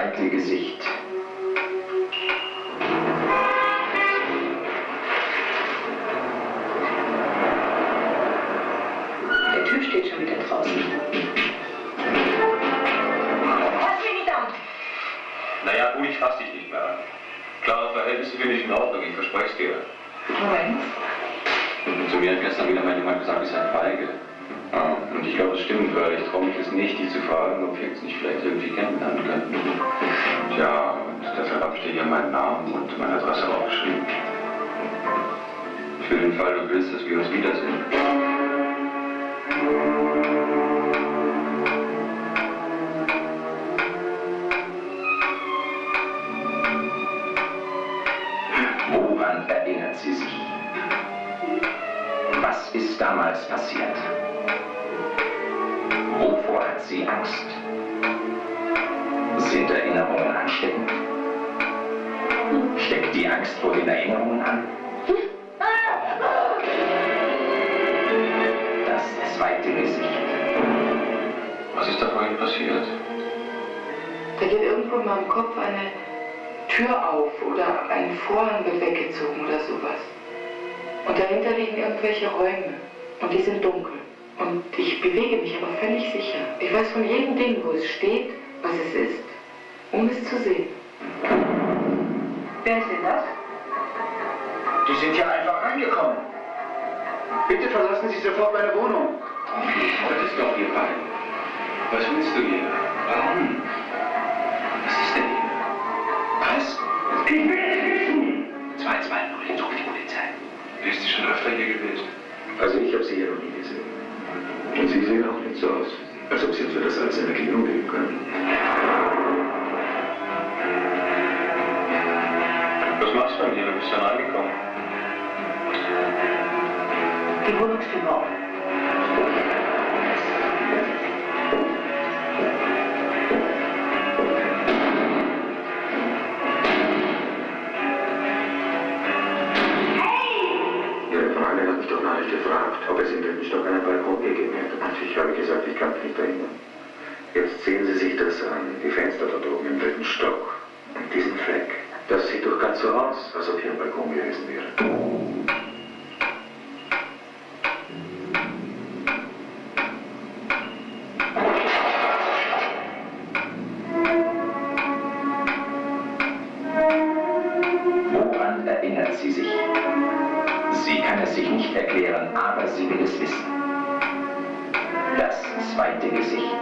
eitle Gesicht. Der Typ steht schon wieder draußen. Fass mich nicht an! Naja, gut, ich fass dich nicht mehr an. Klare Verhältnisse finde ich in Ordnung, ich verspreche es dir. Moment. Zu mir hat gestern wieder mein jemand gesagt, ich sei feige. Ja, und ich glaube, das stimmt, weil ich traue mich es nicht, dich zu fragen, ob wir uns nicht vielleicht irgendwie kennenlernen könnten. Tja, und deshalb habe ich dir hier meinen Namen und meine Adresse aufgeschrieben. Für den Fall, du willst, dass wir uns wiedersehen. Woran erinnert sie sich? Was ist damals passiert? Wovor hat sie Angst? Sind Erinnerungen ansteckend? Steckt die Angst vor den Erinnerungen an? Das zweite Gesicht. Was ist da vorhin passiert? Da geht irgendwo in meinem Kopf eine Tür auf oder ein Vorhang wird weggezogen oder sowas. Und dahinter liegen irgendwelche Räume und die sind dunkel. Und ich bewege mich aber völlig sicher. Ich weiß von jedem Ding, wo es steht, was es ist, ohne es zu sehen. Wer ist denn das? Die sind ja einfach reingekommen. Bitte verlassen Sie sofort meine Wohnung. Das ist doch hier fein. Was willst du hier? Warum? Was ist denn hier? Was? Ich will es wissen. 220, ruf die Polizei. Bist du schon öfter hier gewesen? Also ich habe Sie hier noch nie gesehen. Sie sehen auch nicht so aus, als ob Sie uns für das alles Erklärung geben können. Was machst du denn hier? Du bist ja reingekommen. Die Wohnungstür war offen. Ob es im dritten Stock einen Balkon gegeben hätte. Und ich habe gesagt, ich kann mich nicht erinnern. Jetzt sehen Sie sich das an, die Fenster dort oben im dritten Stock. Und diesen Fleck. Das sieht doch ganz so aus, als ob hier ein Balkon gewesen wäre. Woran erinnert sie sich? Sie kann es sich nicht erklären, aber sie will es wissen. Das zweite Gesicht.